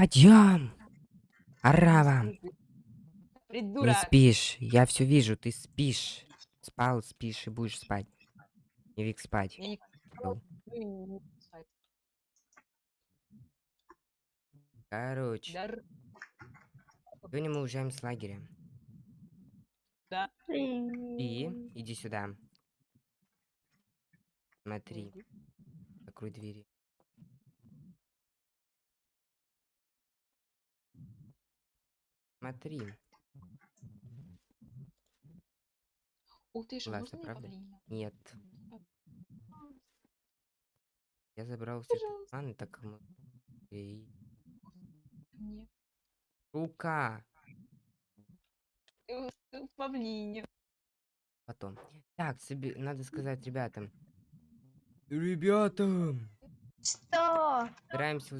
Подъем! Арава! Не Придурок. спишь. Я все вижу, ты спишь. Спал, спишь и будешь спать. Не вик спать. Я не не спать. Короче, Дар- сегодня мы уезжаем с лагеря. Да. И иди сюда. Смотри, закрой двери. Смотри, Ух ты, что Классно, можно правда? павлина? нет. Я забрал все планы, так мы... И... Мне. Рука! Павлине. Потом. Так, себе надо сказать ребятам. Ребята! Что? Собираемся...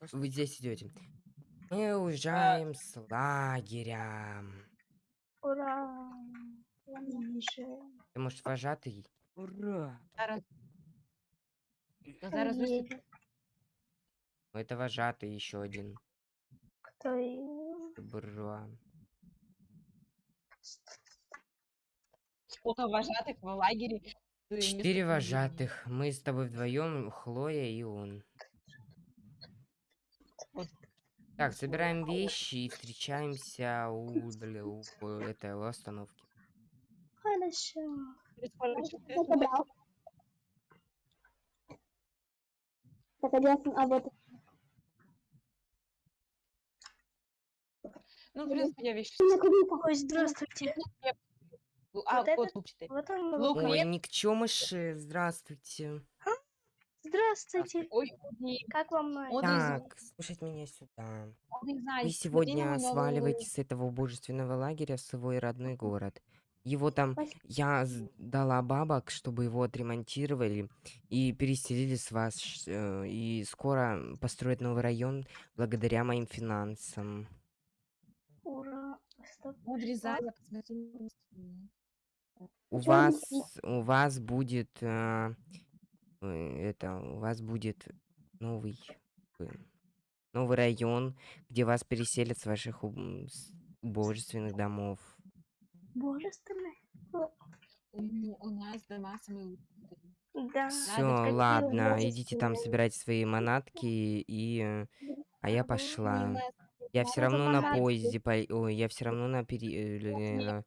воз- Вы здесь идете. Мы уезжаем с лагеря. Ура! Ты, может, вожатый? Ура! Зараз. Зараз. Ну, Это вожатый еще один. Кто Бра. Сколько вожатых в лагере. Четыре вожатых. Мы с тобой вдвоем, Хлоя и он. Вот. Так, собираем вещи и встречаемся у, у, э, этой у остановки. Хорошо. Так, один, а вот Ну, в принципе, я вещи. Ой, здравствуйте. А, Вот вот. Вот он. Лук, лук. Ой, хлеб. никчемыши, здравствуйте. Здравствуйте. Ой, Как вам? Он из- Так, слушать меня сюда. Вы сегодня сваливаете с этого убожественного лагеря в свой родной город. Его там Спасибо. я дала бабок, чтобы его отремонтировали и переселили с вас. э, И скоро построят новый район благодаря моим финансам. Ура. У вас, у вас будет э, э, это, у вас будет новый э, новый район, где вас переселят с ваших убожественных домов. Божественный. У нас дома самые. Да. Все, ладно, идите там собирайте свои манатки и э, а я пошла. Я все равно на поезде по... Ой, я все равно на пере... э, э,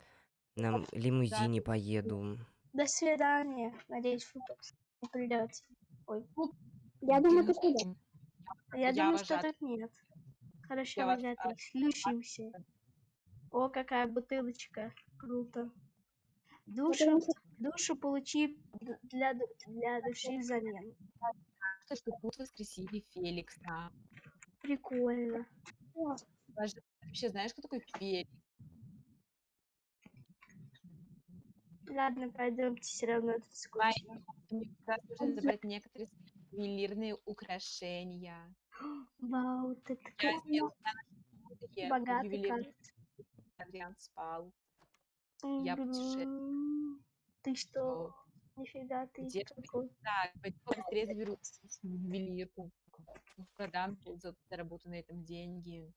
на, лимузине поеду. До свидания. Надеюсь, вы не придете. Ой. Я думаю, ты что ну, Я, Я думаю, что тут нет. Хорошо, вожатый. Слушаемся. О, какая бутылочка. Круто. Душу, душу получи для, для души взамен. что, что тут воскресили Феликса. Прикольно. Даже, вообще знаешь, кто такой Феликс? Ладно, пойдемте, все равно тут скучно. Мне нужно забрать некоторые ювелирные украшения. Вау, ты Я такой сделала такие богатый. Адриан спал. Я путеше- М, Ты что? Нифига ты Где ж какой. Так, пойду быстрее заберу ювелирку. Продам заработанные там деньги.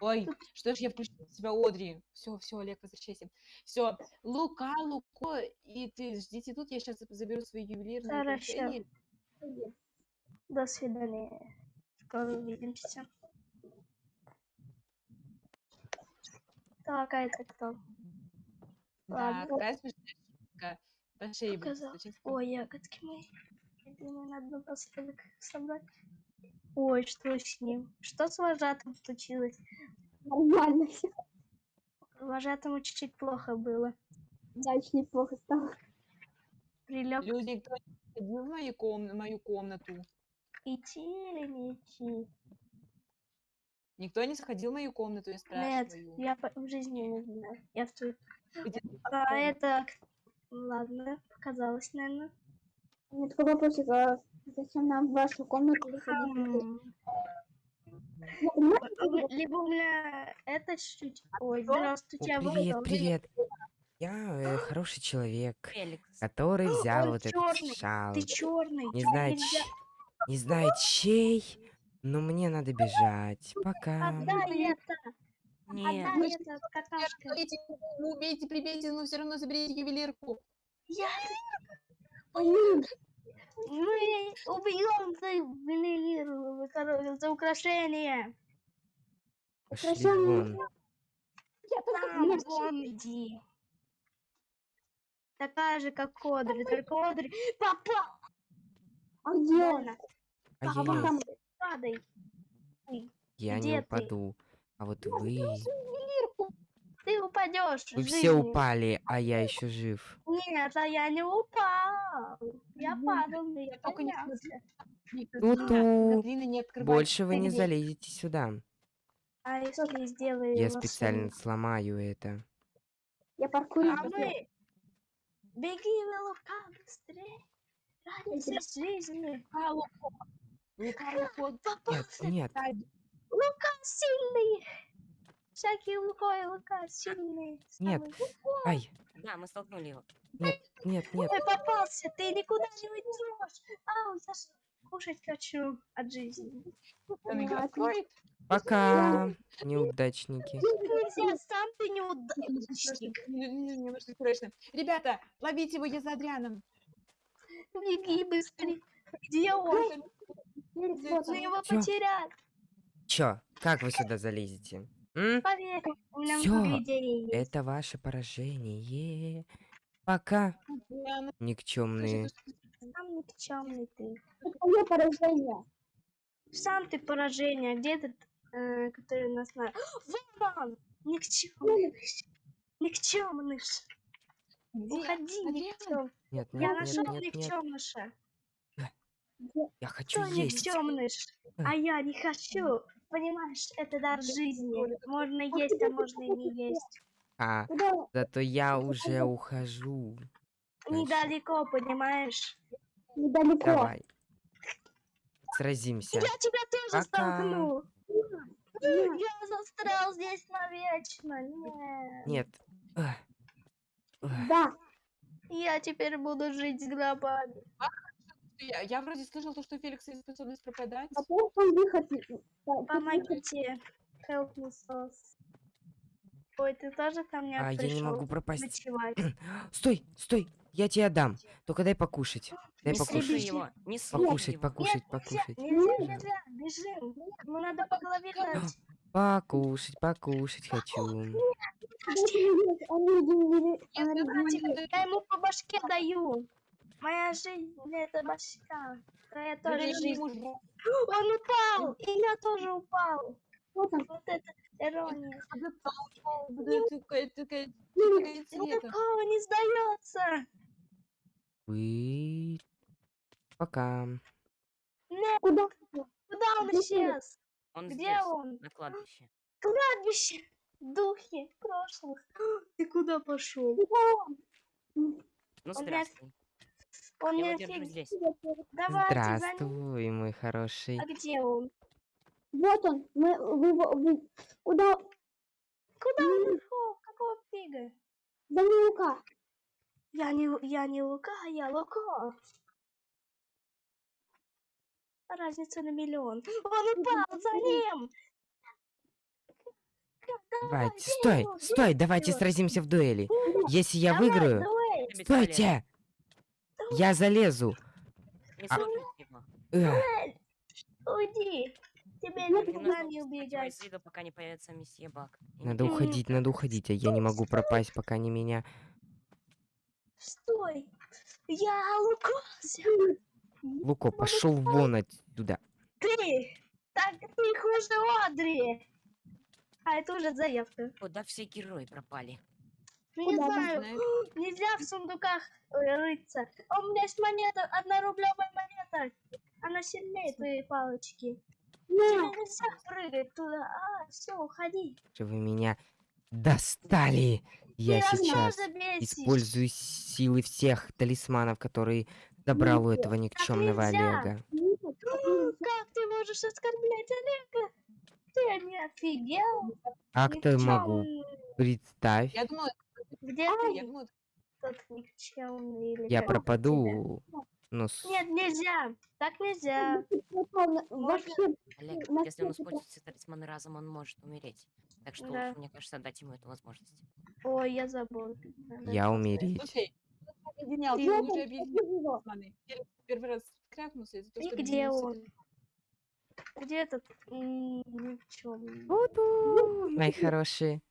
Ой, что ж я включила себя Одри. Все, все, Олег, возвращайся. Все, Лука, Луко, и ты ждите тут, я сейчас заберу свои ювелирные Хорошо. До свидания. Скоро увидимся. Так, а это кто? Да, Ладно. какая смешная. По шее Показал. Ой, ягодки мои. Я думаю, надо напоследок их собрать. Ой, что с ним? Что с вожатым случилось? нормально все. Вожатому чуть-чуть плохо было. Дальше неплохо стало. Прилег Люди, кто ходил в мою, ком- мою комнату? идти или не идти? Никто не сходил в мою комнату, я Нет, спрашиваю. я по- в жизни не знаю. Я в твою... А это... Ладно, показалось, наверное. Меня такой вопросик, а зачем нам в вашу комнату заходить? Либо у меня это чуть-чуть... Ой, здравствуйте, а О, привет, привет. Я э, хороший человек, Феликс. который взял вот этот шал. Ты черный. Не знаю, ч- не знаю чей, Но мне надо бежать. Пока. Отдай это! Нет. Отдай это, какашка! Убейте, ну, прибейте, но все равно заберите ювелирку. Я... Блин, Мы убьем за ювелир, короче, за украшение. Пошли Украшение. вон. Там, вон иди. Такая же, как Кодри, только Кодри попал. а где? Вон, А вот там падай. я где не ты? упаду. А вот вы... Ты упадешь. Вы все упали, а я еще жив. Нет, а я не упал. Я падал, но я только не. Ту-ту. Гоблины не открывают Больше вы не залезете сюда. А если сделаю Я машину? специально сломаю это. я паркурю. А мы... Беги, Лука, быстрее. Ради жизни. А, Лука. Лука, Лука. Нет, нет. Лука сильный. Всякие Лука и Лука сильные. Нет. Ай, Да, мы столкнули его. нет, нет, нет. Ой, попался, ты никуда не уйдешь. Ау, я кушать хочу от жизни. Он Ладно. откроет. Пока, неудачники. Нельзя, сам ты неудачник. Ребята, ловите его, я за Адрианом. Беги быстрее. Где он? Мы его потеряли. Чё, как вы сюда залезете? М? Поверь, Всё. Это ваше поражение. Пока, Адриан, никчемные. Сам никчемный ты. Какое поражение? Сам ты поражение. Где этот, э, который нас на... Вон он! Никчемный. Никчемный. Уходи, Адриан? никчем. Нет, Я нет, нет, нашел никчемныша. Я хочу Кто есть. никчемныш? А я не хочу. Понимаешь, это дар жизни. Можно есть, а можно и не есть. А, зато я уже ухожу. Недалеко, понимаешь? Недалеко. Давай. Сразимся. Я тебя тоже Пока. столкну. Я застрял здесь навечно. Нет. Нет. Да. Я теперь буду жить с гробами. Я, я вроде слышал, то, что Феликс есть способность пропадать. А он выход. Помогите. Help me, sauce. Ой, ты тоже там не А, я не могу пропасть. ночевать? Стой, стой. Я тебе дам. Только дай покушать. Дай Не покушать. слушай его. Не слушай Покушать, его. покушать, Нет, покушать. Нельзя, нельзя, бежим. Ему надо по голове дать. Покушать, покушать хочу. Я ему по башке даю. Моя жизнь это башка. Твоя тоже Подожди, жизнь. муж, Он упал, и я тоже упал. Вот он. Вот это ирония. Никакого не сдается. Вы... Пока. Нет, Куда? куда он исчез? Он Где здесь, он? на кладбище. Кладбище. Духи прошлых. Ты куда пошел? Ну, здравствуй. Он Я его держу фиг- здесь. Давайте за. Здравствуй, мой хороший. А где он? Вот он. Мы, вы, его- вы- куда? Куда он ушел? Какого фига? За Лука. Я не, я не Лука, я Луко. Разница на миллион. Он упал за ним. Давайте, стой, стой, давайте сразимся в дуэли. Если я Давай, выиграю, стойте! Я залезу. Не А-. Эх, Уйди. Тебе нужно не убегать. из виду, пока не появится месье Бак. Надо уходить, надо уходить, а я не могу пропасть, пока не меня. Стой. Я Лукося. Луко, пошел вон отсюда. Ты. Так ты хуже Одри. А это уже заявка. Куда все герои пропали? Не Куда вы знаю. Нельзя в сундуках э, рыться. А у меня есть монета, одна рублевая монета. Она сильнее твоей палочки. Тебе нельзя прыгать туда. А, все, уходи. Что вы меня достали? Я Ты сейчас использую силы всех талисманов, которые забрал у этого никчемного нельзя. Олега. Как ты можешь оскорблять Олега? Ты не офигел? А кто я могу? Представь, Я думала, Где я ты? думала, Тот никчемный или я как пропаду. Ну, с- Нет, нельзя. Так нельзя. Вообще, Олег, если он свете использует все талисманы разом, он может умереть. Так что Да. лучше, мне кажется, дать ему эту возможность. Ой, я забыл. Надо я умереть. Слушай, он объединял, Ты я там объединял талисманы. Первый раз крякнулся из-за того, И что где он? Где этот? м, никчёмный? Буду, мои хорошие.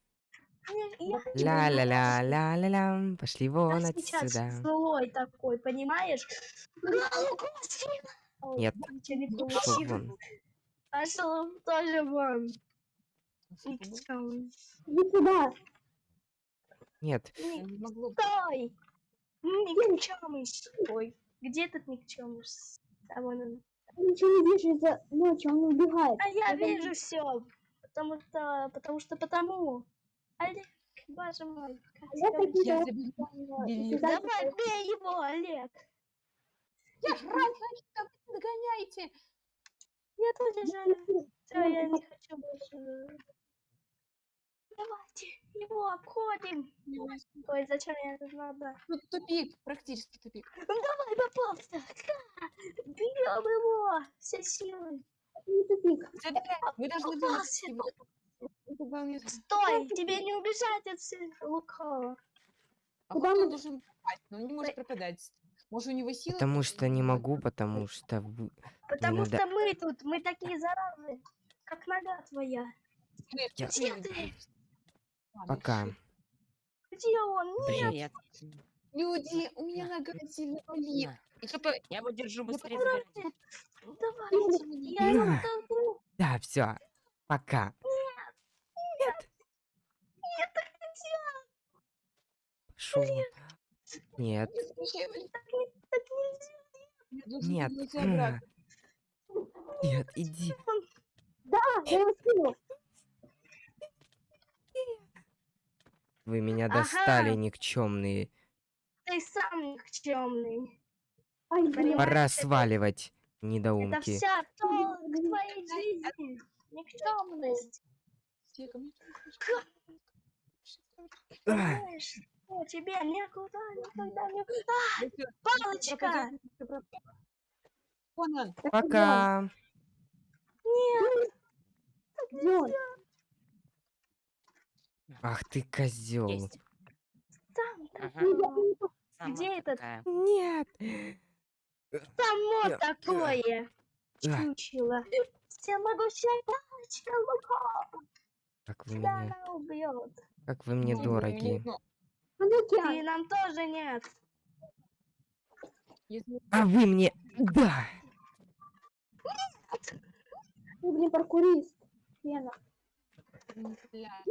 Не, я Ля-ля-ля-ля-ля-ля. Пошли Я вон сейчас отсюда. злой такой, понимаешь? Нет. Не Пошел вон. Пошел тоже вон. Никчемный. иди сюда. Нет, не. Стой! Никчемный. Ой, где этот никчемный? А вон он. Я ничего не вижу из-за ночи, он убегает. А я вижу все, потому что, потому что потому. Олег, боже мой. как Я э, да, Давай, бей его, Олег. Я ж рад, значит, там догоняйте. Я тоже жаль. Все, я не хочу больше. Давайте его обходим. Ой, зачем я это надо? Тут тупик, практически тупик. Ну давай, попался. Бьем его. Все силы. не тупик. Забирай, Мы должны Попался. Стой, тебе не убежать отсюда, лукаво. А Куда он мы- должен пропасть? Но он не может пропадать. Может, у него силы? потому что не могу, потому что... Потому что мы тут, мы такие заразы, как нога твоя. Я- Где ты? нет. Ладно, Пока. Где он? Нет, Привет. Люди, у меня На. нога сильно болит. Я его держу быстрее давайте, я его. Да, все. Пока. Нет, Так нельзя. Должен нет. вернуться обратно. Нет, иди. Да, я его скинул. Вы меня Ага. достали, никчемные. Ты сам никчемный. Понимаешь, Пора это- сваливать, Это недоумки. вся толк твоей жизни. Никчемность. Все ко мне А, Знаешь, что тебе никуда никогда не... Всё, Палочка! Пока. Нет, он? Ах ты козел. Там, Ага. Где этот? Нет. само Я- такое. А, Чучело. Всемогущая палочка Лука. Как вы мне, она убьет. как вы мне Ну, дороги. ну, И океан. нам тоже нет. если- А вы мне, да. Ты, блин, паркурист. Лена. Бля.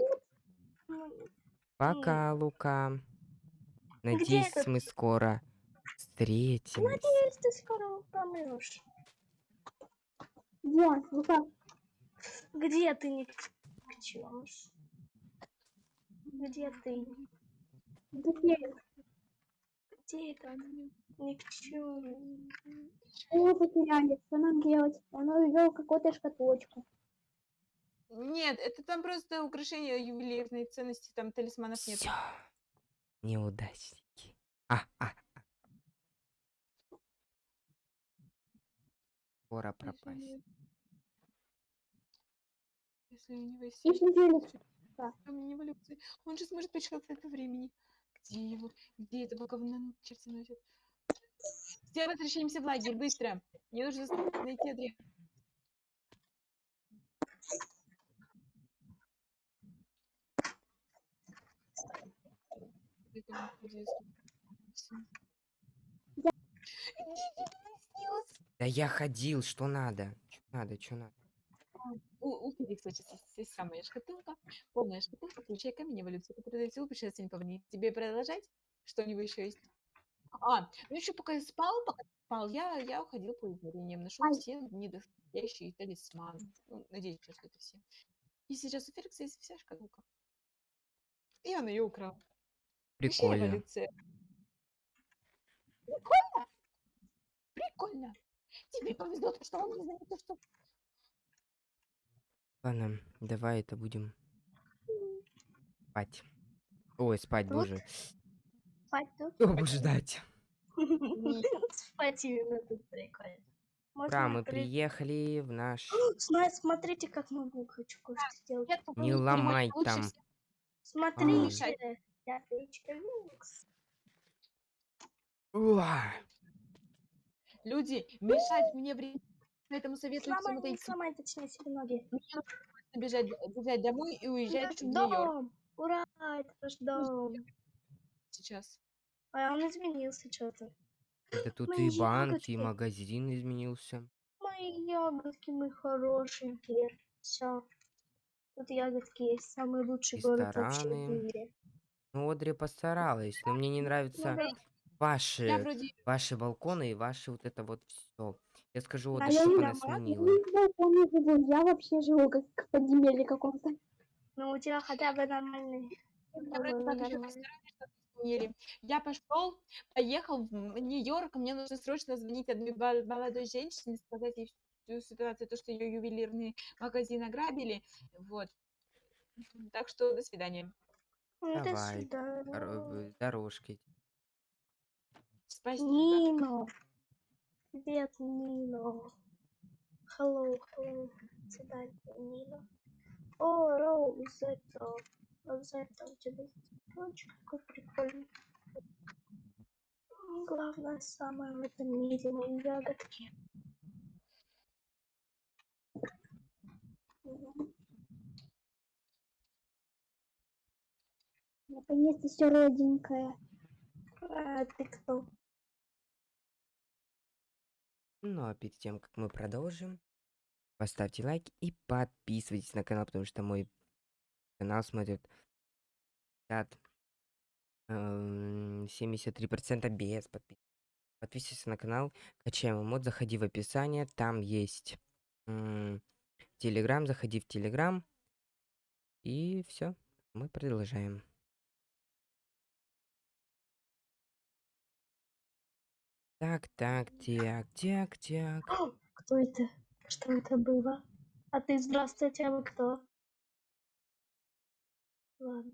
Ну, Пока, Лука. Надеюсь, этот? мы скоро встретимся. Надеюсь, ты скоро помрешь. Где? Лука. Где ты, никчемыш? Где ты? Где? Где это? Никчемный. Его потеряли. Что нам делать? Он увел какую-то шкатулочку. Нет, это там просто украшение ювелирной ценности, там талисманов нет. Все. Неудачники. А, а, а. У пропасть. Если у него есть неделю. камень эволюции, он же сможет путешествовать по времени. Где его? Где этого говна черти носят? Все возвращаемся в лагерь, быстро! Мне нужно найти отряд. Да я ходил, что надо? Что надо, что надо? У, у сейчас есть, есть самая шкатулка, полная шкатулка, включая камень эволюции, который силу путешествовать по времени. Тебе продолжать? Что у него еще есть? А, ну еще пока я спал, пока спал, я, я уходил по измерениям, нашел все недостающие талисманы. Ну, надеюсь, что это все. И сейчас у Феликса есть вся шкатулка. И он ее украл. Прикольно. Прикольно? Прикольно. Тебе повезло, то, что он не знает, то, что Ладно, давай это будем спать. Ой, спать, Тут? боже. Спать тут? О, боже, ждать. Спортивно тут прикольно. Ура, мы приехали в наш... Смотрите, как могу, хочу кое-что сделать. Не ломай там. Смотрите, я! Люди, мешать мне время. Поэтому советую всем Сломай, не отойти. сломай, точнее, себе ноги. Мне нужно бежать, бежать домой и уезжать Наш в Нью-Йорк дом! Ура, это наш дом. сейчас. А он изменился что-то. Да тут Мои и банк, и ягодки. магазин изменился. Мои ягодки, мы хорошенькие. Все. Тут ягодки есть. Самый лучший город вообще в Рестораны. мире. Ну, Одри постаралась, но мне не нравятся Ну ваши, вроде ваши балконы и ваши вот это вот все. Я скажу, А Одри, я чтобы она сменила. Я вообще живу как в подземелье каком-то. Ну, у тебя хотя бы нормальный. я пошел, поехал в Нью-Йорк, мне нужно срочно звонить одной молодой женщине, сказать ей всю ситуацию, то, что ее ювелирный магазин ограбили. Вот. Так что до свидания. Ну, до Давай, свидания. Ро- Дорожкой. Спасибо. Нино. Привет, Нино. Hello, hello. Свидания, Нино. О, Роузетта. Роузетта, у тебя есть цветочек какой прикольный. Главное, самое в этом мире мои ягодки. Наконец-то все родненькое. А ты кто? Ну а перед тем, как мы продолжим, поставьте лайк и подписывайтесь на канал, потому что мой канал смотрит 50, эм, 73% без подписок. Подписывайся на канал, качаем мод, заходи в описание, там есть Телеграм, заходи в Телеграм. И все, мы продолжаем. Так, так, так, так, так. О, Кто это? Что это было? А ты здравствуйте, а вы кто? Ладно.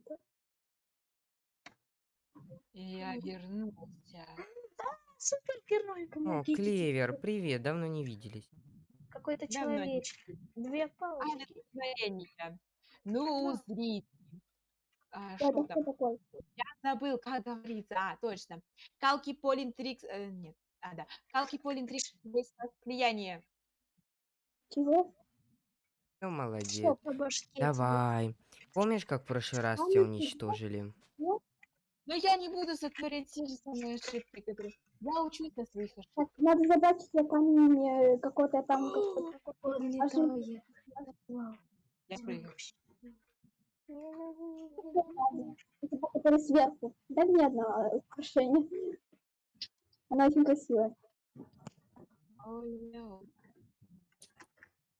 Я вернулся. Супергерой, О, помогите. Клевер, привет, давно не виделись. Какой-то Давно не человечек. Две палочки. Ну, Да. зритель. А, Это что там? такой? Забыл, как говорится. А, точно. Калки Полинтрикс... э, нет. А, да. Калки Полинтрикс слияние. Чего? Ну, молодец. Что по башке тебе? Давай. Помнишь, как в прошлый раз А тебя ну уничтожили? Но я не буду сотворять те же самые ошибки, которые... Я учусь на своих ошибках. Так, надо забрать себе камень э, какой-то там. Я прыгаю. Это сверху. Дай мне одно э, украшение. Она очень красивая. Ой, no.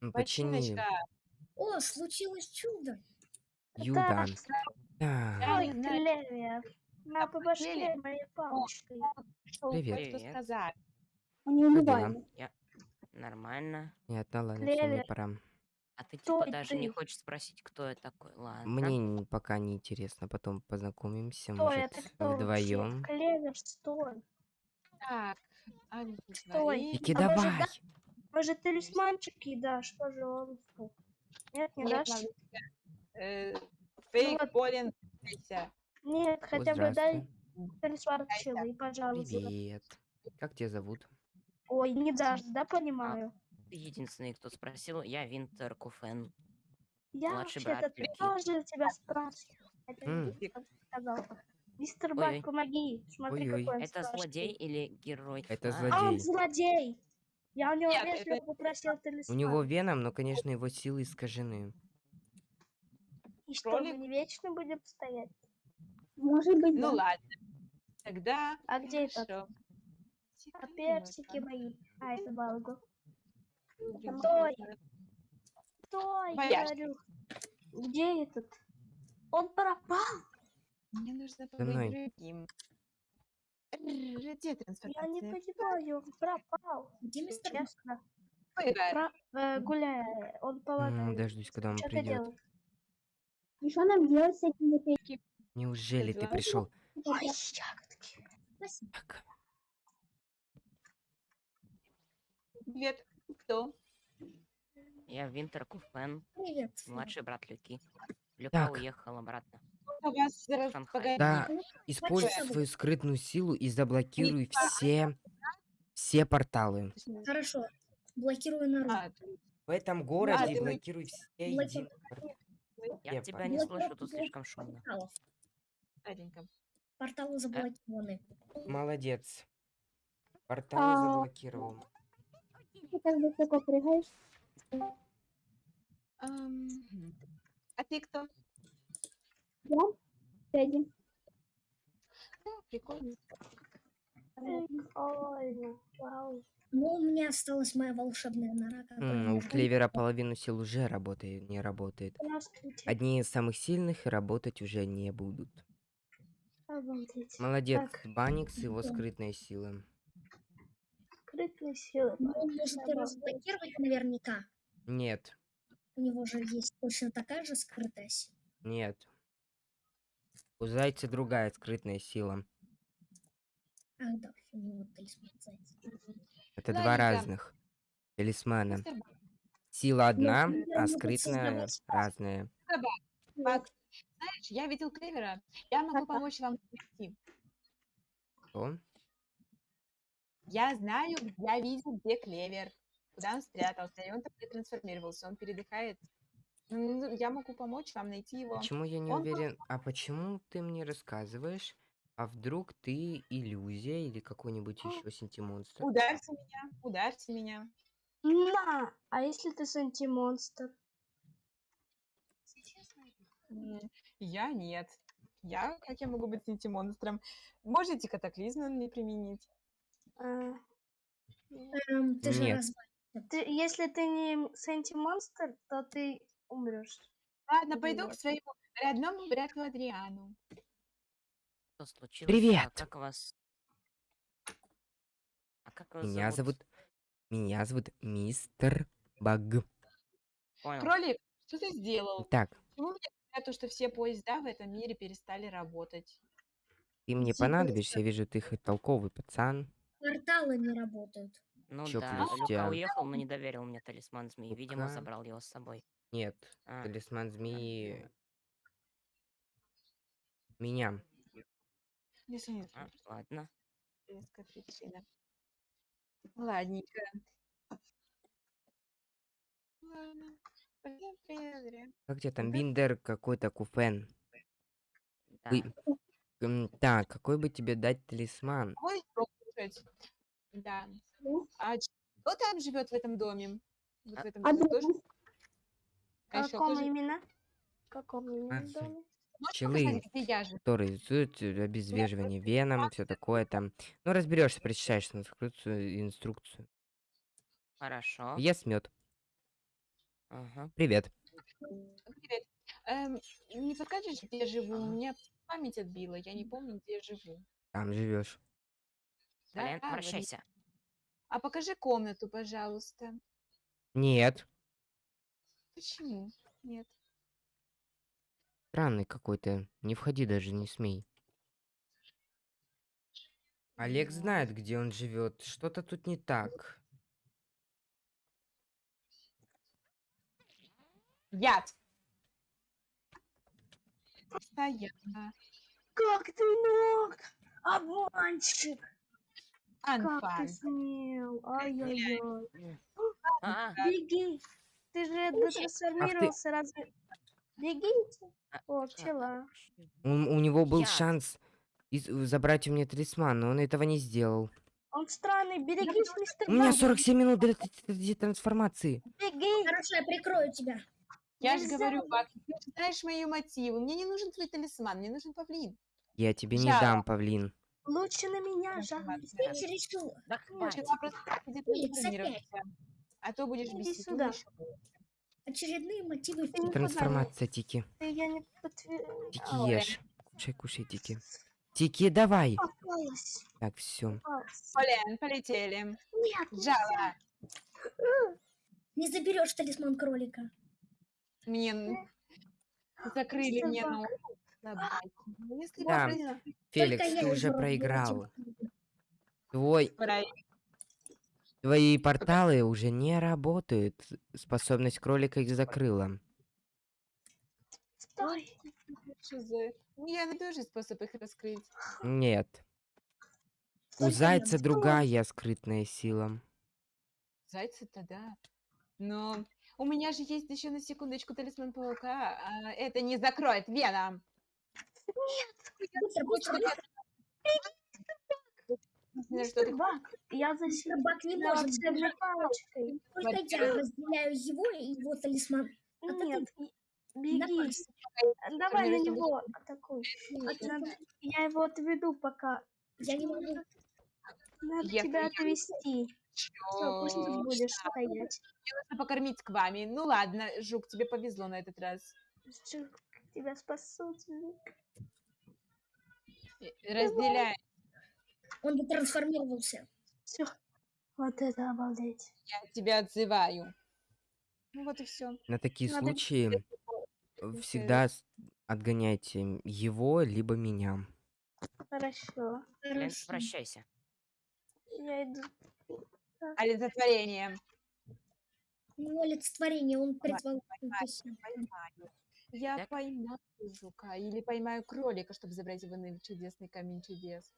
Ну, Почини. О, случилось чудо. Юдан. Я Так. Ой, не клевер. На по башке моей палочкой. что Привет. Привет. сказать. Он неубиваемый. Нормально. Понятно, ладно, все, мне Клевер. пора. А ты Кто типа даже не ты? хочешь спросить, кто я такой. Ладно. Мне пока не интересно, потом познакомимся, Кто может, вдвоем. Клевер, стой. Так, Стой. олицетворение. Вики, А может, давай! да? Может, талисманчики дашь, пожалуйста? Нет, не Нет, дашь? Э, Фейк вот. Полин. Вася. Нет, хотя бы дай талисман челы, пожалуйста. Привет. Как тебя зовут? Ой, не дашь, да, понимаю? Ты единственный, кто спросил, я Винтер Куфен. Я вообще-то тоже тебя спрашиваю. Это так сказал. Мистер Ой-ой. Бак, помоги. Смотри, Ой-ой. какой он Это страшный. злодей или герой? Это А, злодей. А, он злодей. Я у него Нет, вежливо это- попросил У талисман. него веном, но, конечно, его силы искажены. И что, мы кролик. не вечно будем стоять? Может быть, Ну да. ладно. Тогда А где этот? хорошо. А персики мои. А, это балгу. Стой. Стой, говорю. Где этот? Он пропал. Мне нужно побыть другим. Р- Где Я не трансформация? понимаю, он пропал. Где мистер? Честно. Про- э, гуляя, он М, помогает. Дождусь, когда он Что придет. И что нам делать с этим этим? Неужели ты пришел? Ой, ягодки. Спасибо. Привет. Кто? Я Винтер Куфен, Привет. младший брат Люки. Люка Так. уехал обратно. Вас Шанхай. Да, используй свою скрытную силу и заблокируй все, все порталы. Хорошо. Блокирую народ. В этом городе блокируй все единые порталы. Я тебя не слышу, тут слишком шумно. Порталы заблокированы. Молодец. Порталы А. заблокировал. Ты так высоко прыгаешь. А ты кто? Я? Тедди. Прикольно. Вау. Но у меня осталась моя волшебная нора, М, У Клевера половину сил уже работает, не работает. Одни из самых сильных работать уже не будут. Обалдеть. Молодец, Так. Баникс и его Да. скрытные силы. Скрытные силы. Ну, и разблокировать наверняка. Нет, У него же есть точно такая же скрытая сила. нет. У Зайца другая скрытная сила. Это два разных талисмана. Сила одна, я а скрытная разная. Знаешь, я видел Клевера. Я могу помочь вам найти. Что? Я знаю, я видел, где Клевер. Куда он спрятался. И он так трансформировался. Он передыхает. Ну, Я могу помочь вам найти его. Почему я не Он уверен? А почему ты мне рассказываешь? А вдруг ты иллюзия или какой-нибудь еще синтимонстр? Ударьте меня, ударьте меня. На! А если ты сантимонстр? М, Я нет. Я, как я могу быть монстром? Можете катаклизм мне применить? А, Эм, ты же Нет. раз... ты, если ты не сантимонстр, то ты умрешь. Ладно, пойду к своему родному брату Адриану. Что случилось? Привет. А как вас... А как вас Меня зовут... Меня зовут Мистер Баг. Понял. Кролик, что ты сделал? Так, Почему мне говорят, то, что все поезда в этом мире перестали работать? ты мне Типа, понадобишься, я вижу, ты хоть толковый пацан. Порталы не работают. Ну Чё да, Люка уехал, но не доверил мне талисман змеи. Видимо, забрал его с собой. Нет, А, талисман змеи... Меня. Если нет, а, ладно. причина. Ладненько. Ладно. Пойдём, привет. Как тебе там, Да. Биндер какой-то куфен? Да. Вы- М, Так, какой бы тебе дать талисман? Будешь пробовать? Да. А ч- кто там живет в этом доме? Вот А- в этом доме тоже? А Каком именно? В каком именно А, доме? Пчелы. я которые рисуют э, обезвреживание веном, все такое там. Ну, разберешься, прочитаешь инструкцию. инструкцию. Хорошо. Ест мед. Ага. Привет. Привет. Эм, не подскажешь, где я живу? У меня память отбила, я не помню, где я живу. Там живешь. Да, обращайся. А покажи комнату, пожалуйста. Нет. Почему? Нет. Странный какой-то. Не входи даже, не смей. Олег знает, где он живет. Что-то тут не так. Яд. Постоянно. Как ты мог? Обманщик! Как ты смел? Ай-яй-яй. А, Беги! Ты же трансформировался, разве... Бегите! А, О, пчела. Он- у него был Яд. шанс из- забрать у меня талисман, но он этого не сделал. Он странный, берегись, мистер У меня Баг, 47 минут для т- трансформации. Беги! Хорошо, я прикрою тебя. Я же говорю, Бак, ты же знаешь мои мотивы. Мне не нужен твой талисман, мне нужен павлин. Я тебе не Жало. дам, павлин. Лучше на меня, жалуйся. Ты чересчур. да хватит. А то будешь Иди бесить. сюда. Очередные мотивы Трансформация, Тики. Я не подтверждаю. Тики, ешь. Кушай, кушай, Тики. Тики, давай. Попалась. Так, все. Полен, полетели. Нет. Жало. Не заберешь талисман кролика. Мне закрыли мне собака. ногу. Ну, Да. Феликс, ты уже проиграл. Твой... Твои порталы уже не работают. Способность кролика их закрыла. За... Я найду же способ их раскрыть. Нет. У Только зайца другая скрытная сила. Зайцы-то да. Но у меня же есть еще на секундочку талисман паука. а это не закроет Веном. Быстро, быстро, быстро. Что ты- Бак, я защитила Бак не может бежать. палочкой. Только я разделяю его и его талисман. А ты Нет, беги. пальце. Давай на него атакуй. Надо- Я его отведу пока. Я не могу. Надо Я тебя отвести. Все, пусть Чё? будешь стоять. Нужно покормить к вами. Ну ладно, Жук, тебе повезло на этот раз. Жук, Тебя спасут. Жук. Э, Разделяй. Он бы трансформировался. Все. Вот это обалдеть. Я тебя отзываю. Ну вот и все. На такие Надо случаи всегда отгоняйте его либо меня. Хорошо. Хорошо. прощайся. Я иду. Олицетворение. Ну, олицетворение, он призвал. Я Так. поймаю жука или поймаю кролика, чтобы забрать его на чудесный камень чудес.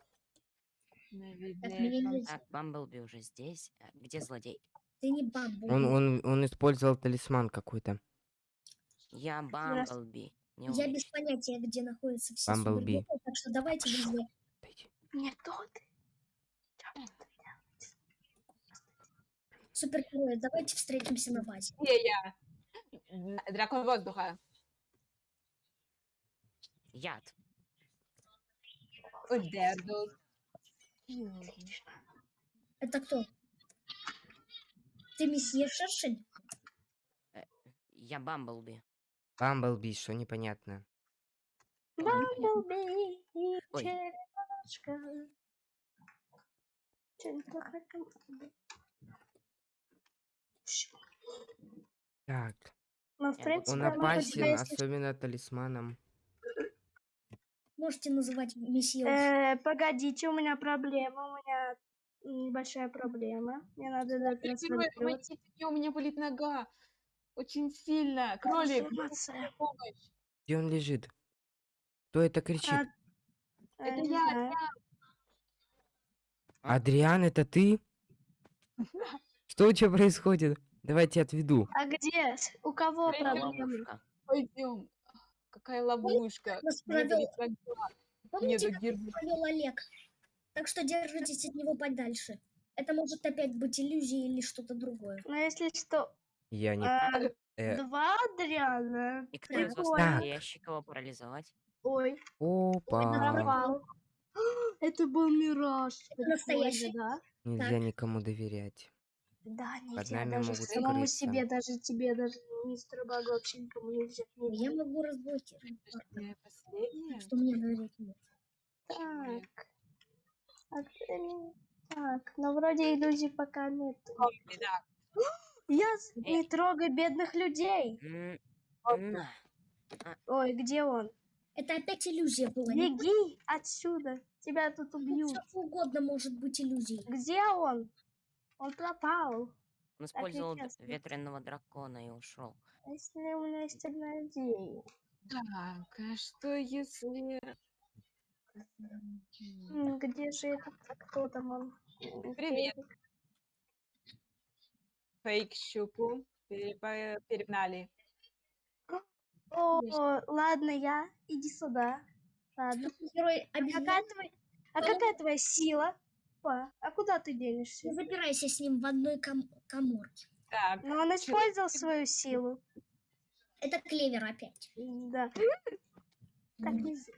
Так, Бамблби уже здесь. А Где злодей? Ты не бамбу. Он, он, он использовал талисман какой-то. Я Бамблби. Не Я без понятия, где находятся все Бамблби. супергерои, так что давайте Дайте. Не тот. супергероя, давайте встретимся на базе. Где я? Н- Дракон воздуха. Яд. Удердус. Это кто? Ты месье Шершень? Я Бамблби. Бамблби, что непонятно. Бамблби и Ой. черепашка. Так, Ну, в принципе, он опасен, опасен, есть- особенно талисманом. Можете называть месье. Э, погодите, у меня проблема, у меня небольшая проблема. Мне надо мне, у меня болит нога. Очень сильно. Кролик, помощь. Где он лежит? Кто это кричит? А, Это я, знаю. Адриан, это ты? Что у тебя происходит? Давайте отведу. А где? У кого проблема? Пойдем. Какая ловушка. Нас провел. Помните, Мне как дали провел Олег? Так что держитесь от него подальше. Это может опять быть иллюзия или что-то другое. Ну, если что, Я не... а, э, два Адриана. И кто из вас настоящий, кого парализовать? Ой, Опа. Это был мираж. Настоящий? да? Нельзя Так. никому доверять. Да, Под нельзя. нами Даже могут самому скрыться. себе, даже тебе, даже мистеру Багу вообще никому нельзя. Я могу разблокировать. Что мне нет. Так. А Так, но вроде иллюзий пока нет. Я не трогай бедных людей. На. Ой, где он? Это опять иллюзия была. Беги отсюда. Тебя тут убьют. Все угодно может быть иллюзией. Где он? Он пропал. Он использовал нечестно. ветреного дракона и ушел. А Если у меня есть одна идея. Так, а что если... Где же этот? Кто там он? Привет. Фейк-щуку перепа- перегнали. О, ладно, я. Иди сюда. Ладно. Герой А какая, твоя, а какая твоя сила? Па, а куда ты денешься? не запирайся с ним в одной ком- коморке. Так, Ну, он использовал свою силу. Это клевер опять. Да. Так нельзя.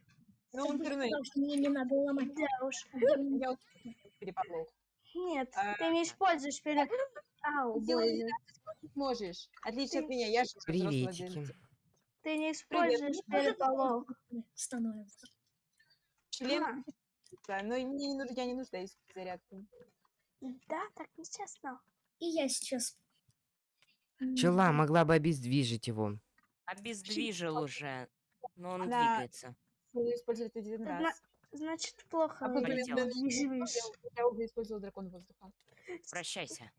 ну интернет. мне не надо ломать. Да уж. Я переполох. Нет, А, ты не используешь перед... Ау. Можешь. Отлично от меня. Я же Приветики. Ты не используешь переполох. Становится. Член, А, да, но мне не нужно, я не нуждаюсь в зарядке. Да, так нечестно. И я сейчас. Пчела могла бы обездвижить его. Обездвижил уже. Но он Она- двигается. Буду использовать один На- раз. Значит, плохо А потом я. Я уже использовал дракон воздуха. Прощайся.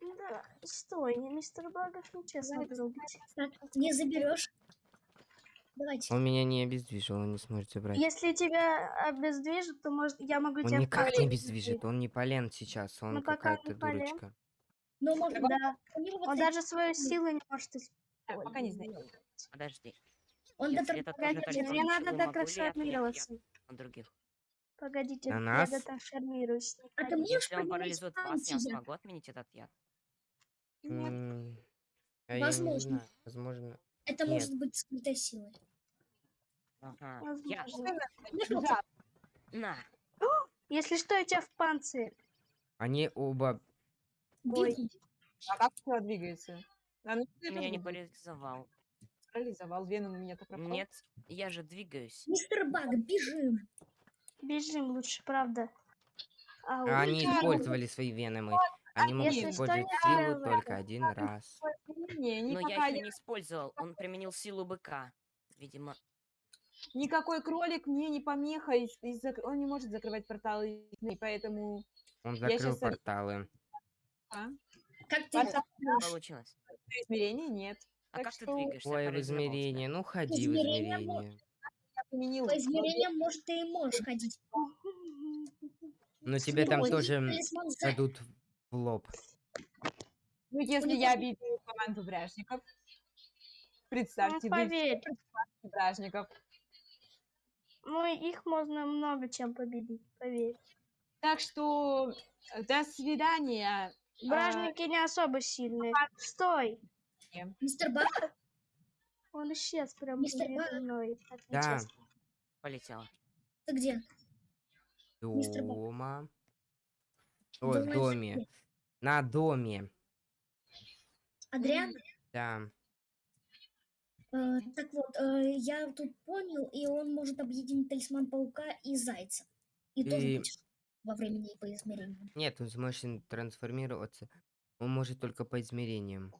Да, стой, не мистер Багов нечестно не заберешь. Давайте. Он меня не обездвижил, он не сможет забрать. Если тебя обездвижат, то может я могу Он тебя в никак не обездвижит, он не полен сейчас, он Ну, пока не какая-то полен. дурочка. Но может Да. Он даже свою силу не может использовать. Пока не знаю. Подожди. Он Если это тоже мне он, надо я отвлечь от других? Погодите, На я нас? дотрансформируюсь. не А ты можешь Если он парализует вас, я смогу отменить этот яд. Нет. А я не Возможно. возможно. Это Нет. может быть скрытой силой. Ага. Я... Да, На. Если что, я тебя в панцире. Они оба... Ой. А как тело двигается? А ну, Ты меня не парализовал. парализовал. Веном у меня-то пропал. Нет, я же двигаюсь. Мистер Баг, бежим. Бежим лучше, правда. А, А Они использовали свои веномы. Они могут Если что, использовать я силу только это. один раз. Не, Но я никакая- еще не использовал. Он применил силу быка. Видимо, никакой кролик мне не помеха. из- из-за- Он не может закрывать порталы, и поэтому... Он закрыл щас, порталы. А? Как ты Портал можешь? получилось. измерений нет. А Так как ты что двигаешься? Ой, в Парализовал тебя. измерение. Ну, ходи в Измерение измерение. Я применил По измерениям, может, ты и можешь ходить. Но тебе там Ой, тоже м, талисман за- дадут в лоб. Ну, если я обидела команду бражников, Ну, представьте, вы поверь. бражников. Ну, их можно много чем победить, поверь. Так что э, до свидания. А, Бражники не особо сильные. Стой! Мистер Баг, Он исчез прямо Мистер Баг. мной. Да. Полетела. ты где? Дома. Ой, в доме. На доме. Адриан? Да. Э, так вот, э, я тут понял, и он может объединить талисман паука и зайца. И тоже И- быть во времени и по измерениям. Нет, он сможет ин- трансформироваться. Он может только по измерениям.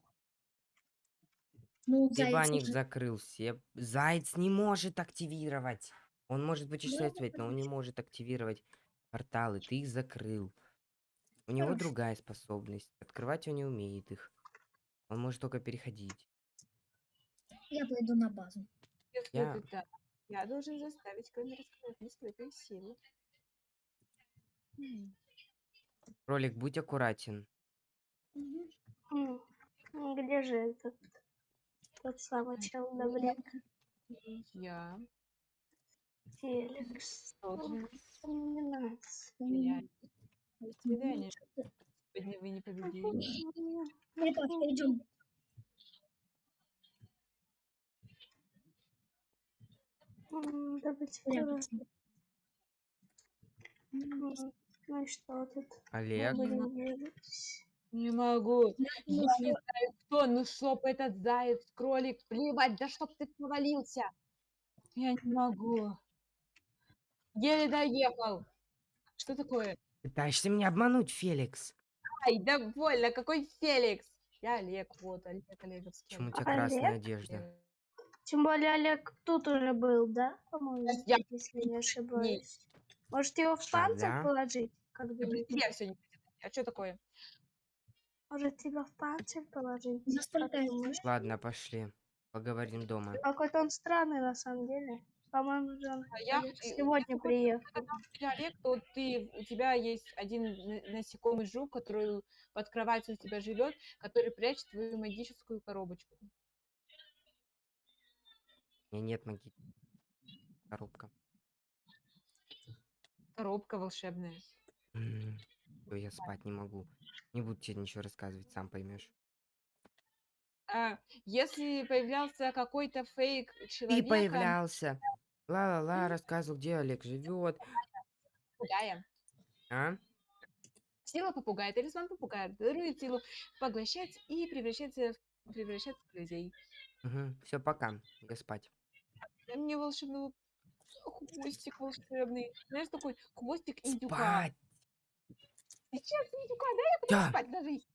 Ну, заяц Ебаник может- закрыл все. Заяц не может активировать. Он может путешествовать, но он не может активировать порталы. Ты их закрыл. У него Хорошо. другая способность. Открывать он не умеет их. Он может только переходить. Я пойду на базу. если Я- я должен заставить Кэна раскрыть скрытые силы. М, Кролик, будь аккуратен. Ну, Где же этот? Тот самый чел давлет. Я Феликс. должен нравится. терять. До свидания. Сегодня вы не победили. Ребят, идем. Ну и что тут? Олег. Не могу. Я не знаю кто, ну чтоб этот заяц, кролик, плевать, да чтоб ты провалился. Я не могу. Еле доехал. Что такое? Пытаешься меня обмануть, Феликс? Ай, довольно, какой Феликс? Я Олег, вот, Олег Олеговский. Почему у тебя Олег? красная одежда? Тем более Олег тут уже был, да? По-моему, Я- если не ошибаюсь. Может его в А, панцирь да? положить? Как Я думаете? не будет. А что такое? Может тебя в панцирь положить? Ладно, пошли. Поговорим дома. Какой-то он странный на самом деле. По-моему, же он А я- и- сегодня я приехал. Ты Олег, то ты, у тебя есть один на- насекомый жук, который под кроватью у тебя живет, который прячет твою магическую коробочку. У меня нет маги. Коробка. Коробка волшебная. Я спать не могу. Не буду тебе ничего рассказывать, сам поймешь. А, если появлялся какой-то фейк Ты человека, появлялся. Ла-ла-ла, рассказывал, где Олег живет. попугая, А? сила попугая, талисман попугая, дарует силу, поглощать и превращаться в, превращаться в людей. Все, пока. Я спать. Дай мне волшебного хвостик волшебный. Знаешь, такой хвостик индюка. Спать! Сейчас индюка, дай я потом Да. спать ложись.